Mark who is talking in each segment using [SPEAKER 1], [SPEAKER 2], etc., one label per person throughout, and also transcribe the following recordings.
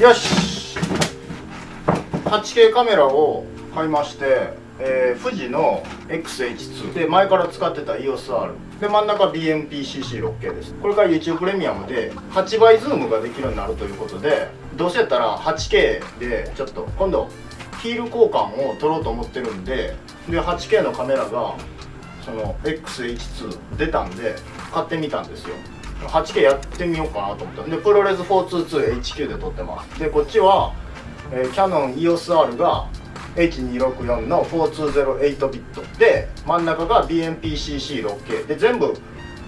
[SPEAKER 1] よし。8K カメラを買いまして、えー富士の XH2 で前から使ってた EOSR で真ん中 BMPCC6K です。これから YouTube プレミアムで8倍ズームができるようになるということでどうせやったら 8K でちょっと今度ヒール交換を取ろうと思ってるんでで 8K のカメラがその XH2 出たんで買ってみたんですよ。8K やってみようかなと思った。でプロレス 422HQ で撮ってます。でこっちは、えーキャノン EOSR が H264 の4208ビット。で真ん中が BMPCC6K で全部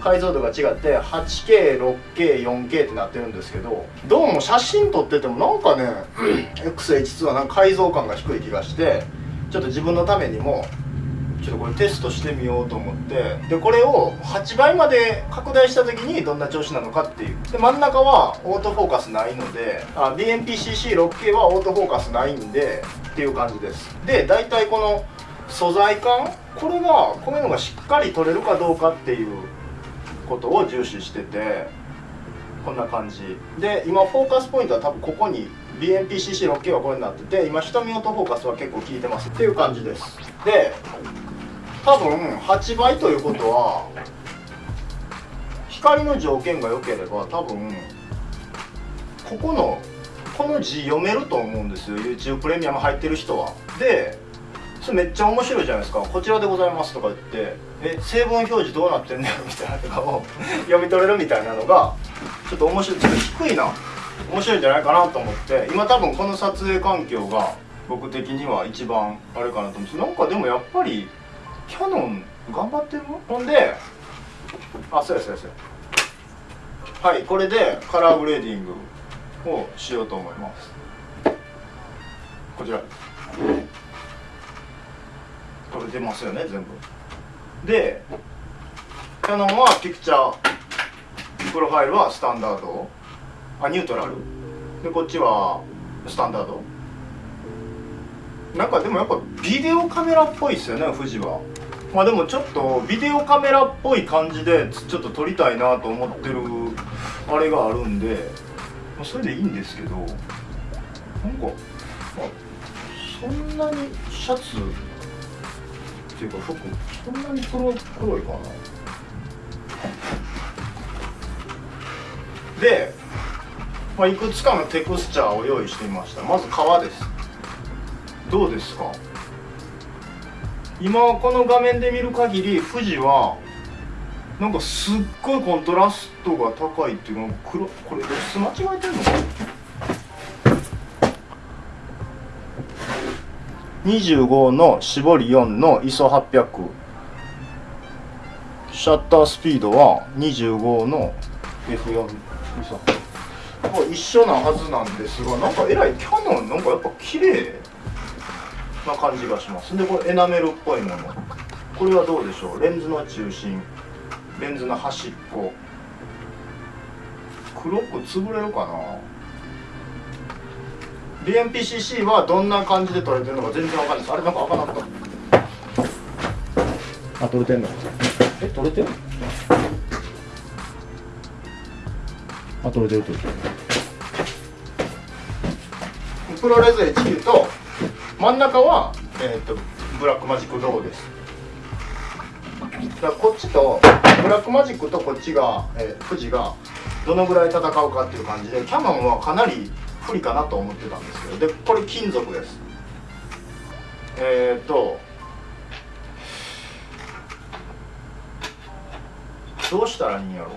[SPEAKER 1] 解像度が違って 8K6K4K ってなってるんですけどどうも写真撮っててもなんかね XH2 はなんか解像感が低い気がしてちょっと自分のためにもちょっとこれテストしてみようと思って。でこれを8倍まで拡大した時にどんな調子なのかっていう。で真ん中はオートフォーカスないのであ BMPCC6K はオートフォーカスないんでっていう感じです。で大体この素材感これがこういうのがしっかり取れるかどうかっていうことを重視しててこんな感じ。で今フォーカスポイントは多分ここに BMPCC6K はこれになってて今瞳オートフォーカスは結構効いてますっていう感じです。で多分8倍ということは光の条件が良ければ多分ここのこの字読めると思うんですよ。YouTube プレミアム入ってる人は。でそれめっちゃ面白いじゃないですか「こちらでございます」とか言って「え成分表示どうなってんねん」みたいなのとかを 読み取れるみたいなのがちょっと面白いちょっと低いな。面白いんじゃないかなと思って。今多分この撮影環境が僕的には一番あれかなと思うんですなんかでもやっぱりキャノン頑張ってるほんであそうやそうやそうや。はいこれでカラーグレーディングをしようと思います。こちら。これ出ますよね全部。でキャノンはピクチャープロファイルはスタンダード。あニュートラル。でこっちはスタンダード。なんかでもやっぱビデオカメラっぽいですよね富士は。まあでもちょっとビデオカメラっぽい感じでちょっと撮りたいなと思ってるあれがあるんで、まあ、それでいいんですけどなんか、まあ、そんなにシャツっていうか服そんなに黒黒いかな。で、まあ、いくつかのテクスチャーを用意してみました。まず革です。どうですか？今この画面で見る限り富士はなんかすっごいコントラストが高いっていうか黒これ露出間違えてんのか25の絞り4の ISO800 シャッタースピードは25の F4 ISO 一緒なはずなんですがなんかえらいキャノン。なんかやっぱ綺麗。な感じがします。でこれエナメルっぽいもの。これはどうでしょう？レンズの中心レンズの端っこ。黒く潰れるかな？BMPCC はどんな感じで撮れてるのか全然わかんないです。あれなんか開かなかった。あ撮れてんの？え撮れてる？あ撮れてる撮れてる。 ProRes HQ と真ん中は、えー、と Blackmagic RAW です。だからこっちとブラックマジックとこっちが、えー富士がどのぐらい戦うかっていう感じでキャノンはかなり不利かなと思ってたんですけどでこれ金属です。えっ、ー、とどうしたらいいんやろ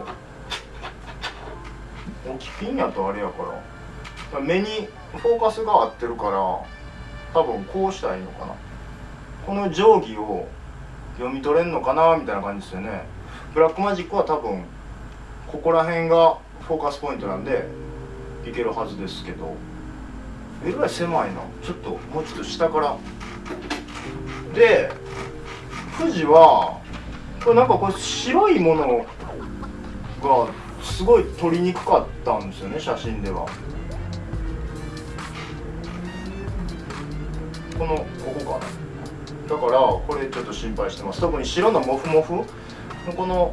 [SPEAKER 1] 置きピンやとあれやから。目にフォーカスが合ってるから多分こうしたらいいのかな。この定規を読み取れんのかなみたいな感じですよね。ブラックマジックは多分ここら辺がフォーカスポイントなんでいけるはずですけど。えらい狭いな。ちょっともうちょっと下から。で富士はこれなんかこれ白いものがすごい撮りにくかったんですよね写真では。このここか。なだからこれちょっと心配してます。特に白のモフモフ？のこの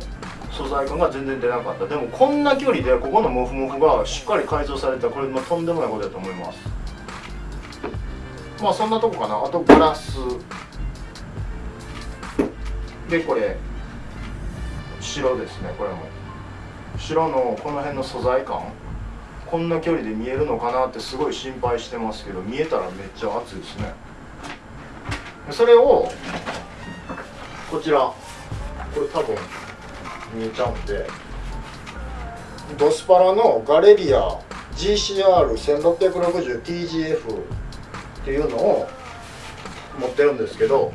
[SPEAKER 1] 素材感が全然出なかった。でもこんな距離でここのモフモフがしっかり改造された。これもとんでもないことだと思います。まあそんなとこかな。あとガラス。でこれ白ですねこれも。白のこの辺の素材感。こんな距離で見えるのかなってすごい心配してますけど見えたらめっちゃ熱いですね。それをこちら。これ多分見えちゃうんで。ドスパラのガレリア GCR1660TGF っていうのを持ってるんですけど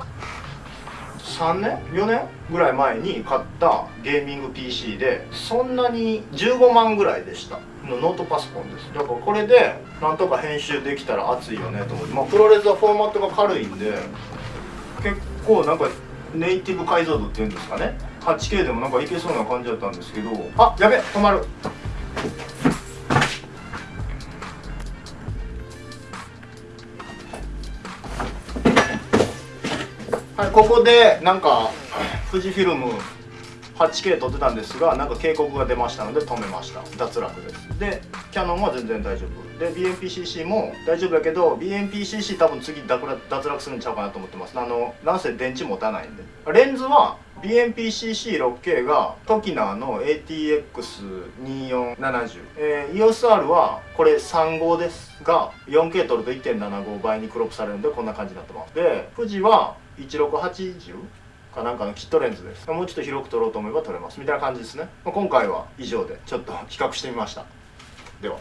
[SPEAKER 1] 3年？4年ぐらい前に買ったゲーミング PC でそんなに15万ぐらいでした。のノートパソコンです。だからこれでなんとか編集できたら熱いよねと思って、まあ、プロレスはフォーマットが軽いんで結構なんかネイティブ解像度っていうんですかね。8K でもなんかいけそうな感じだったんですけど。あやべ止まる。はいここでなんか富士フィルム 8K 撮ってたんですがなんか警告が出ましたので止めました。脱落です。でキャノンは全然大丈夫。で BMPCC も大丈夫だけど BMPCC 多分次脱落するんちゃうかなと思ってます。あのなんせ電池持たないんで。レンズは BMPCC6K がトキナーの ATX2470、えー、EOSR はこれ3号ですが 4K 撮ると1.75倍にクロップされるんでこんな感じになってます。で富士は1680かなんかのキットレンズです。もうちょっと広く撮ろうと思えば撮れます。みたいな感じですね、まあ、今回は以上で。ちょっと比較してみました。では。